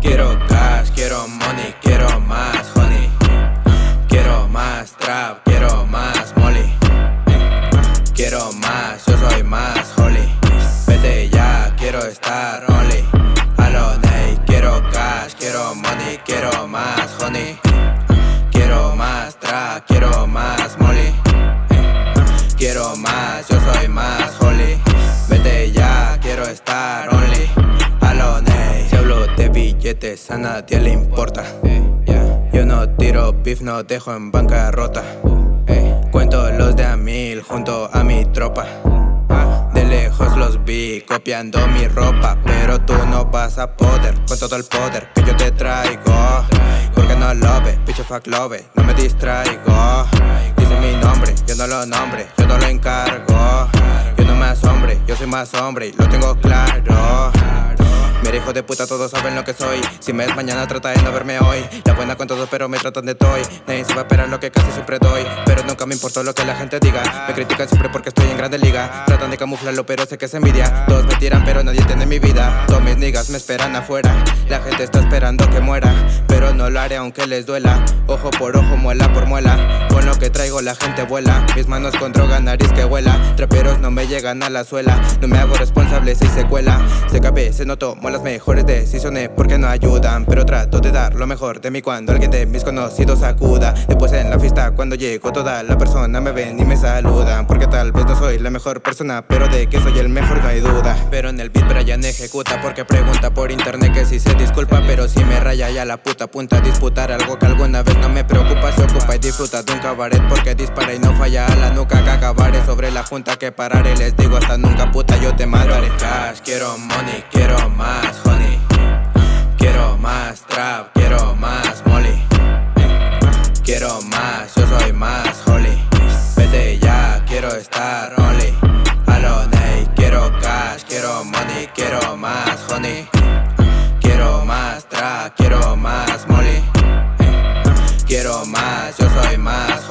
Quiero cash, quiero money, quiero más honey. Quiero más trap, quiero más molly. Quiero más, yo soy más holy. Vete ya, quiero estar only. Alone, quiero cash, quiero money, quiero más. Only. Alone Si hablo de billetes a nadie le importa. Yo no tiro beef, no dejo en bancarrota Cuento los de a mil junto a mi tropa. De lejos los vi copiando mi ropa Pero tú no vas a poder con todo el poder que yo te traigo. Porque no lo ve, bitch fuck love, no me distraigo. Dice mi nombre, yo no lo nombre, yo no lo encargo más hombre lo tengo claro hijo de puta, todos saben lo que soy. Si me es mañana trata de no verme hoy. La buena con todos pero me tratan de toy. Nadie se va a esperar lo que casi siempre doy. Pero nunca me importó lo que la gente diga. Me critican siempre porque estoy en grande liga. Tratan de camuflarlo pero sé que es envidia. Todos me tiran pero nadie tiene mi vida. Todos mis niggas me esperan afuera. La gente está esperando que muera Pero no lo haré aunque les duela. Ojo por ojo, muela por muela. Con lo que traigo la gente vuela. Mis manos con droga, nariz que vuela Traperos no me llegan a la suela. No me hago responsable si se cuela. Se cabe, se notó, las mejores decisiones porque no ayudan Pero trato de dar lo mejor de mí cuando alguien de mis conocidos acuda. Después en la fiesta cuando llego toda la persona me ven y me saludan Porque tal vez no soy la mejor persona pero de que soy el mejor no hay duda. Pero en el beat Brian ejecuta porque pregunta por internet que si se disculpa Pero si me raya ya la puta punta disputar algo que alguna vez no me preocupa Se ocupa y disfruta de un cabaret porque dispara y no falla a la nuca Que acabaré sobre la junta que pararé. Les digo hasta nunca puta yo te mataré Cash, quiero money, quiero más molly. Quiero más, yo soy más